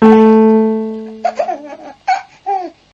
Thank you.